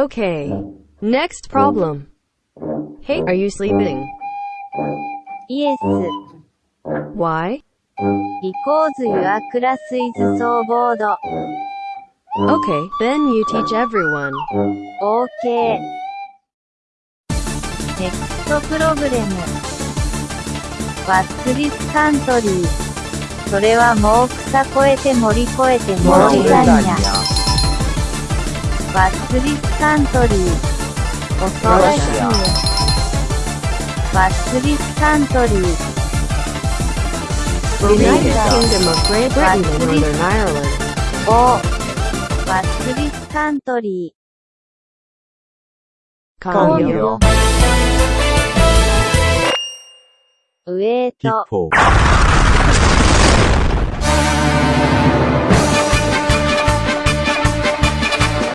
Okay. Next problem. Hey, are you sleeping? イエス。Why? because your class is so bored. Okay, then you teach everyone. OK。ネクストプログレム。What's this country? それはもう草越えて森越えてバッツリスカントリー。恐ろしい。バッツリスカントリー。ウェイト。